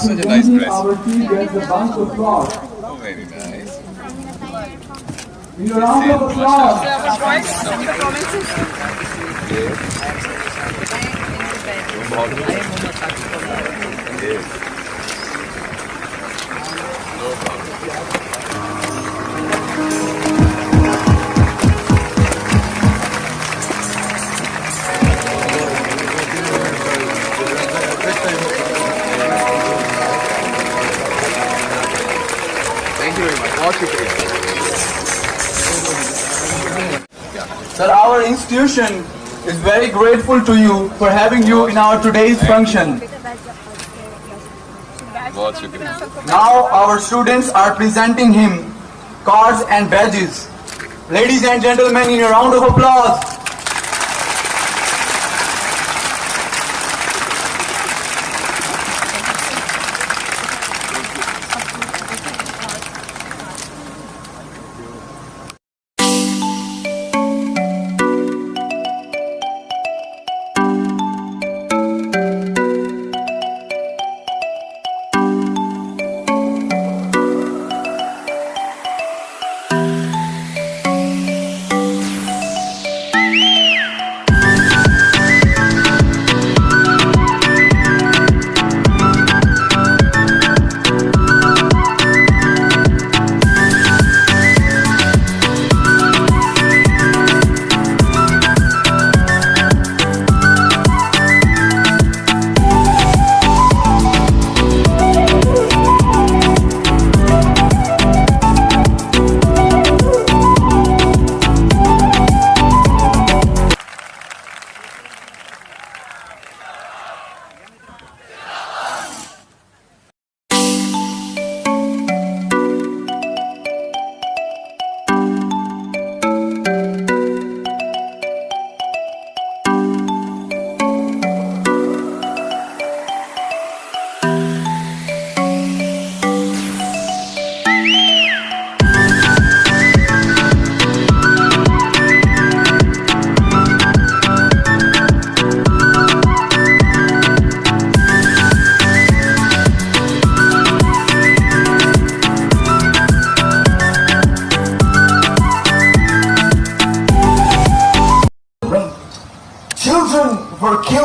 Such a nice dress. Oh, very nice. In the round our institution is very grateful to you for having you in our today's function. Now our students are presenting him cards and badges. Ladies and gentlemen, in a round of applause,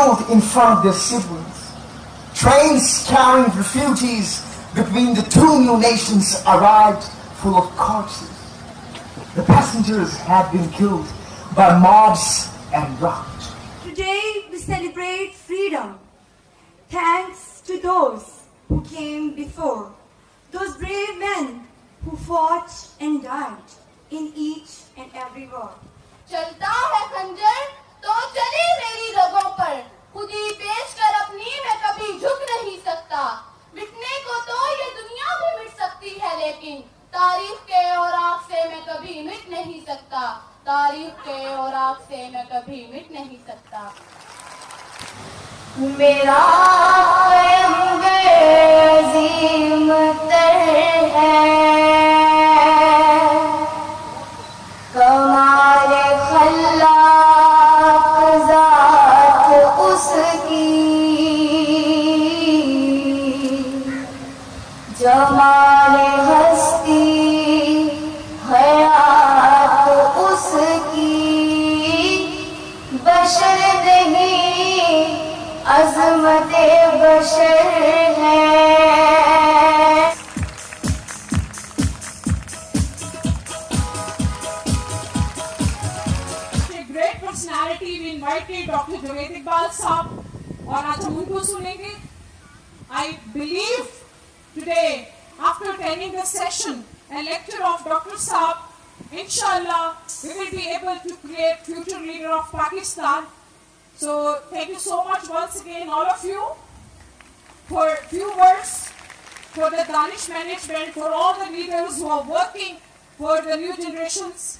killed in front of their siblings. Trains carrying refugees between the two new nations arrived full of corpses. The passengers had been killed by mobs and robbed. Today we celebrate freedom. Thanks to those who came before, those brave men who fought and died in each and every war. خود ہی پیش کر اپنی میں کبھی جھک نہیں سکتا۔ مٹنے کو تو یہ دنیا بھی مٹ سکتی ہے، لیکن تاریخ کے اور آگ سے میں کبھی مٹ نہیں سکتا۔ تاریخ کے اور آگ سے میں کبھی مٹ نہیں سکتا۔ میرا بشر نہیں، عظمت بشر ہے۔ Great personality we doctor Javed Iqbal صاحب اور آج ان کو سنیں گے۔ I believe after the session lecture of doctor صاحب Inshallah, we will be able to create future leader of Pakistan. So thank you so much once again, all of you, for few words, for the Danish management, for all the leaders who are working for the new generations.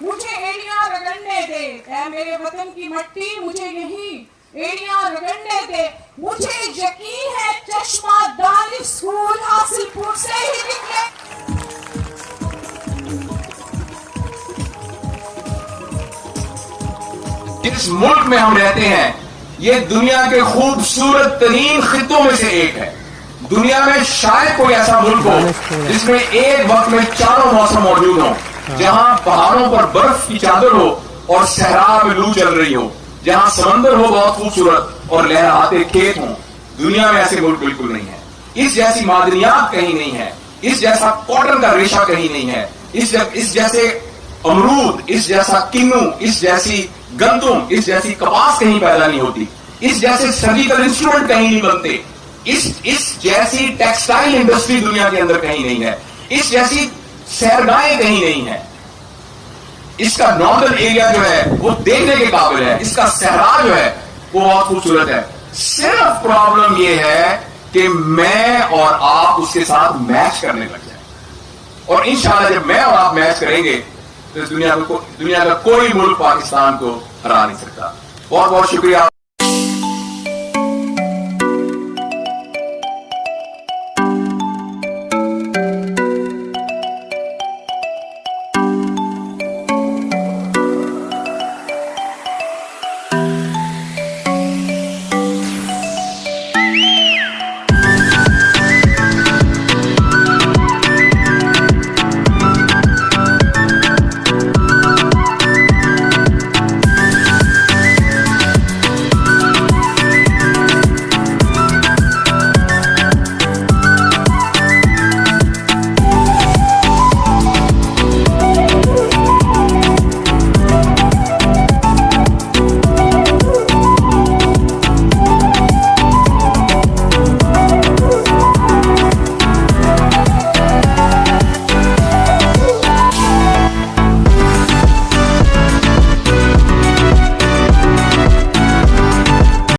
مجھے ایڑیاں رگڑنے دے۔ اے میرے وطن کی مٹی مجھے یہی ایڑیاں رگڑنے دے۔ مجھے یقین ہے چشمہ دار اسکول حاصل پور سے ہی نکلے۔ جس ملک میں ہم رہتے ہیں، یہ دنیا کے خوبصورت ترین خطوں میں سے ایک ہے۔ دنیا میں شاید کوئی ایسا ملک ہو جس میں ایک وقت میں چاروں موسم موجود ہوں۔ جہاں پہاڑوں پر برف کی چادر ہو اور صحرا میں لو چل رہی ہو، جہاں سمندر ہو بہت خوبصورت اور لہراتے کھیت ہوں، دنیا میں ایسے ملک بالکل نہیں ہے اس جیسی معدنیات کہیں نہیں ہے اس جیسا کاٹن کا ریشہ کہیں نہیں ہے اس اس جیسے امرود، اس جیسا کنو، اس جیسی گندم، اس جیسی کپاس کہیں پیدا نہیں ہوتی۔ اس جیسے سرجیکل انسٹرومنٹ کہیں نہیں بنتے۔ اس اس جیسی ٹیکسٹائل انڈسٹری دنیا کے اندر کہیں نہیں ہے۔ اس جیسی سیرگاہیں کہیں نہیں ہے اس کا ناردرن ایریا جو ہے، وہ دیکھنے کے قابل ہے۔ اس کا صحرا جو ہے، وہ بہت خوبصورت ہے۔ صرف پرابلم یہ ہے کہ میں اور آپ اس کے ساتھ میچ کرنے لگ جائیں۔ اور انشاءاللہ جب میں اور آپ میچ کریں گے، تو اس دنیا کو، دنیا کا کوئی ملک پاکستان کو ہرا نہیں سکتا۔ بہت بہت شکریہ۔